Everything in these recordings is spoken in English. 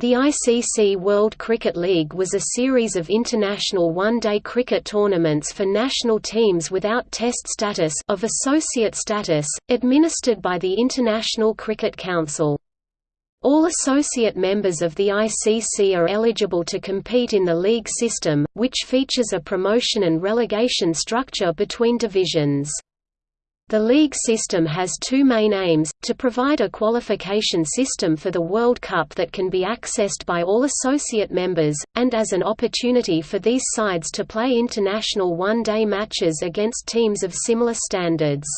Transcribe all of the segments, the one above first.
The ICC World Cricket League was a series of international one-day cricket tournaments for national teams without test status of associate status, administered by the International Cricket Council. All associate members of the ICC are eligible to compete in the league system, which features a promotion and relegation structure between divisions. The league system has two main aims, to provide a qualification system for the World Cup that can be accessed by all associate members, and as an opportunity for these sides to play international one-day matches against teams of similar standards.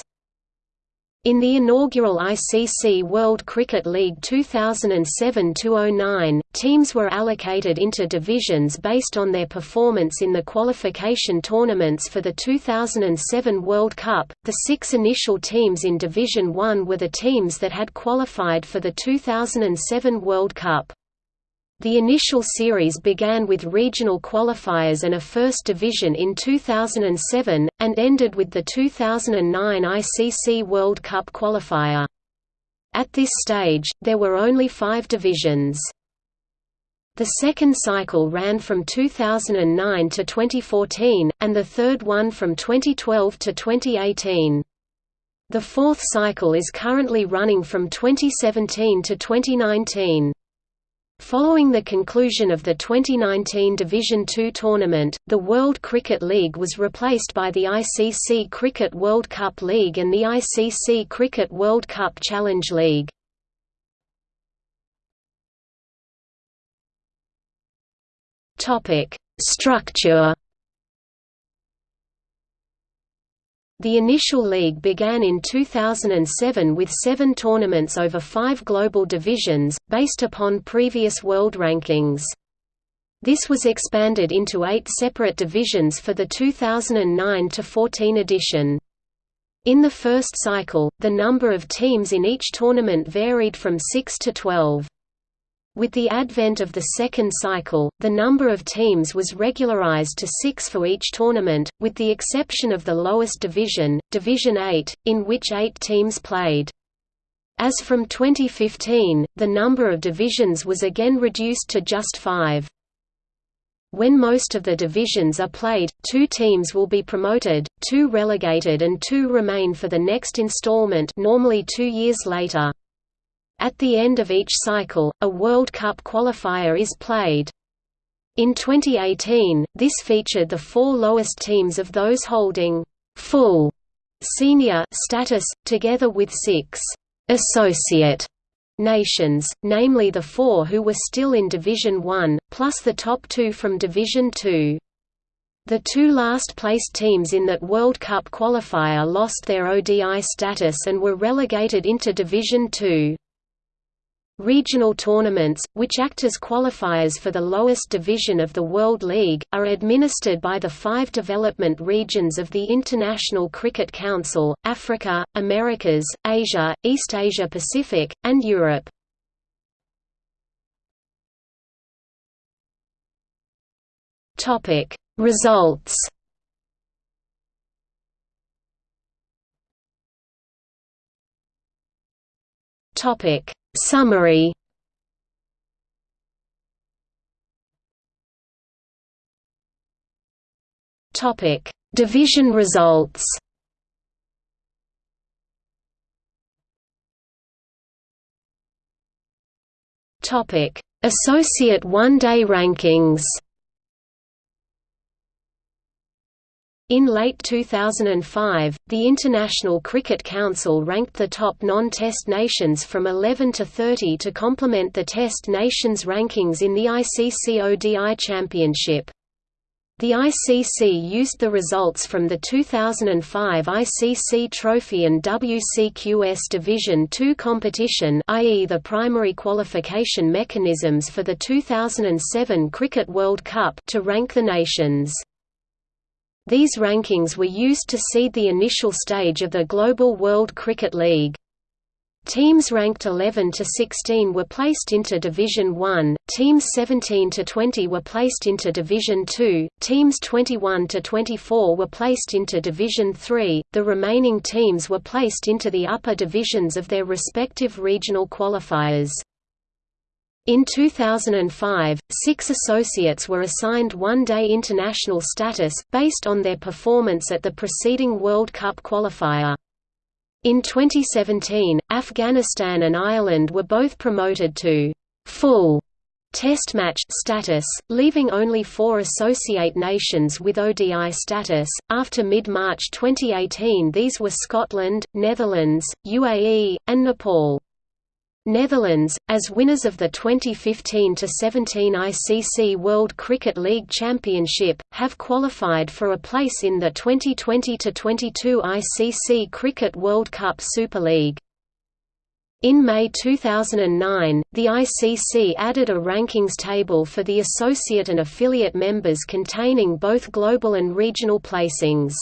In the inaugural ICC World Cricket League 2007–09, teams were allocated into divisions based on their performance in the qualification tournaments for the 2007 World Cup. The six initial teams in Division 1 were the teams that had qualified for the 2007 World Cup. The initial series began with regional qualifiers and a First Division in 2007, and ended with the 2009 ICC World Cup qualifier. At this stage, there were only five divisions. The second cycle ran from 2009 to 2014, and the third one from 2012 to 2018. The fourth cycle is currently running from 2017 to 2019. Following the conclusion of the 2019 Division Two tournament, the World Cricket League was replaced by the ICC Cricket World Cup League and the ICC Cricket World Cup Challenge League. Structure The initial league began in 2007 with seven tournaments over five global divisions, based upon previous world rankings. This was expanded into eight separate divisions for the 2009–14 edition. In the first cycle, the number of teams in each tournament varied from 6 to 12. With the advent of the second cycle, the number of teams was regularized to six for each tournament, with the exception of the lowest division, Division 8, in which eight teams played. As from 2015, the number of divisions was again reduced to just five. When most of the divisions are played, two teams will be promoted, two relegated and two remain for the next installment normally two years later. At the end of each cycle, a World Cup qualifier is played. In 2018, this featured the four lowest teams of those holding full senior status, together with six associate nations, namely the four who were still in Division 1, plus the top two from Division 2. The two last-placed teams in that World Cup qualifier lost their ODI status and were relegated into Division 2. Regional tournaments, which act as qualifiers for the lowest division of the World League, are administered by the five development regions of the International Cricket Council, Africa, Americas, Asia, East Asia Pacific, and Europe. Results Topic Summary Topic: Division results. Topic: Associate One-Day Rankings. In late 2005, the International Cricket Council ranked the top non-Test nations from 11 to 30 to complement the Test nations rankings in the ICC ODI Championship. The ICC used the results from the 2005 ICC Trophy and WCQS Division II competition i.e. the primary qualification mechanisms for the 2007 Cricket World Cup to rank the nations. These rankings were used to seed the initial stage of the Global World Cricket League. Teams ranked 11 to 16 were placed into Division 1, teams 17 to 20 were placed into Division 2, teams 21 to 24 were placed into Division 3, the remaining teams were placed into the upper divisions of their respective regional qualifiers. In 2005, six associates were assigned one-day international status, based on their performance at the preceding World Cup qualifier. In 2017, Afghanistan and Ireland were both promoted to full Test match status, leaving only four associate nations with ODI status. After mid March 2018, these were Scotland, Netherlands, UAE, and Nepal. Netherlands, as winners of the 2015–17 ICC World Cricket League Championship, have qualified for a place in the 2020–22 ICC Cricket World Cup Super League. In May 2009, the ICC added a rankings table for the associate and affiliate members containing both global and regional placings.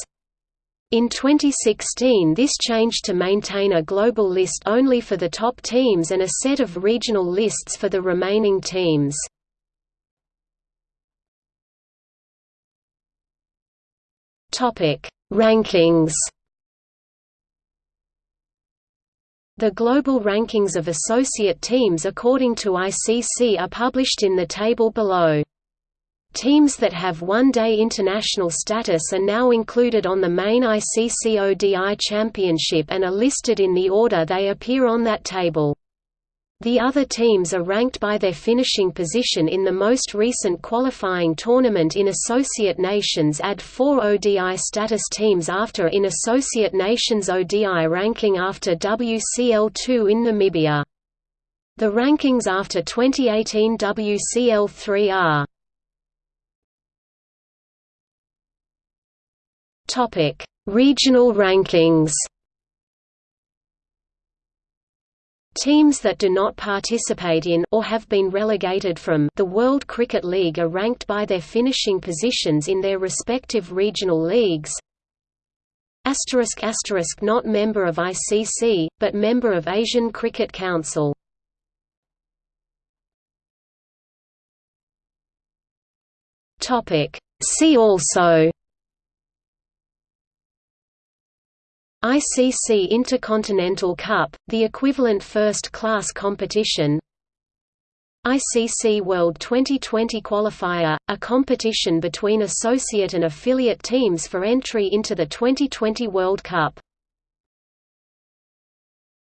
In 2016 this changed to maintain a global list only for the top teams and a set of regional lists for the remaining teams. Rankings The global rankings of associate teams according to ICC are published in the table below. Teams that have one-day international status are now included on the main ICC ODI Championship and are listed in the order they appear on that table. The other teams are ranked by their finishing position in the most recent qualifying tournament in Associate Nations add four ODI status teams after in Associate Nations ODI ranking after WCL2 in Namibia. The rankings after 2018 WCL3 are Topic: Regional rankings. Teams that do not participate in or have been relegated from the World Cricket League are ranked by their finishing positions in their respective regional leagues. Asterisk asterisk not member of ICC, but member of Asian Cricket Council. Topic. See also ICC Intercontinental Cup, the equivalent first-class competition. ICC World 2020 Qualifier, a competition between associate and affiliate teams for entry into the 2020 World Cup